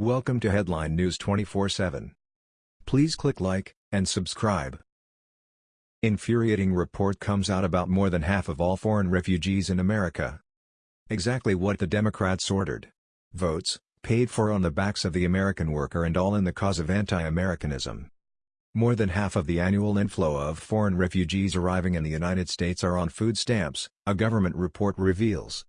Welcome to Headline News 24/7. Please click like and subscribe. Infuriating report comes out about more than half of all foreign refugees in America. Exactly what the Democrats ordered. Votes, paid for on the backs of the American worker and all in the cause of anti-Americanism. More than half of the annual inflow of foreign refugees arriving in the United States are on food stamps, a government report reveals.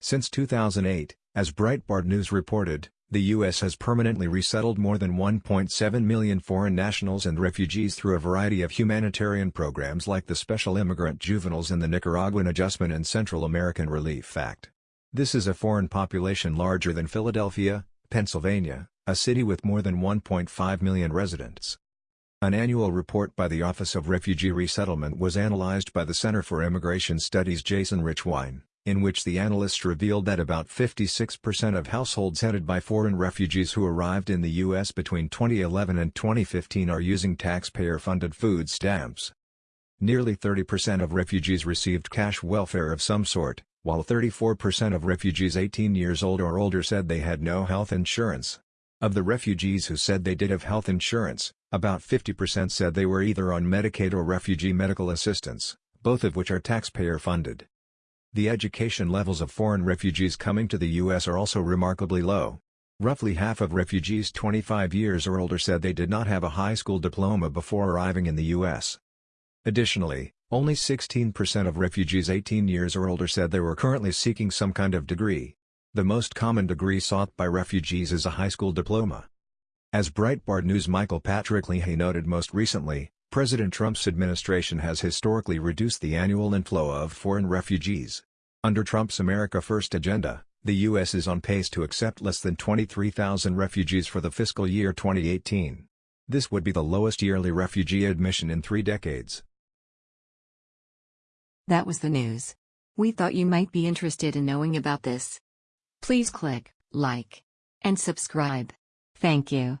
Since 2008, as Breitbart News reported, the U.S. has permanently resettled more than 1.7 million foreign nationals and refugees through a variety of humanitarian programs like the Special Immigrant Juveniles and the Nicaraguan Adjustment and Central American Relief Act. This is a foreign population larger than Philadelphia, Pennsylvania, a city with more than 1.5 million residents. An annual report by the Office of Refugee Resettlement was analyzed by the Center for Immigration Studies Jason Richwine in which the analysts revealed that about 56% of households headed by foreign refugees who arrived in the U.S. between 2011 and 2015 are using taxpayer-funded food stamps. Nearly 30% of refugees received cash welfare of some sort, while 34% of refugees 18 years old or older said they had no health insurance. Of the refugees who said they did have health insurance, about 50% said they were either on Medicaid or refugee medical assistance, both of which are taxpayer-funded. The education levels of foreign refugees coming to the U.S. are also remarkably low. Roughly half of refugees 25 years or older said they did not have a high school diploma before arriving in the U.S. Additionally, only 16% of refugees 18 years or older said they were currently seeking some kind of degree. The most common degree sought by refugees is a high school diploma. As Breitbart News' Michael Patrick Leahy noted most recently, President Trump's administration has historically reduced the annual inflow of foreign refugees. Under Trump's America First agenda, the U.S. is on pace to accept less than 23,000 refugees for the fiscal year 2018. This would be the lowest yearly refugee admission in three decades. That was the news. We thought you might be interested in knowing about this. Please click like and subscribe. Thank you.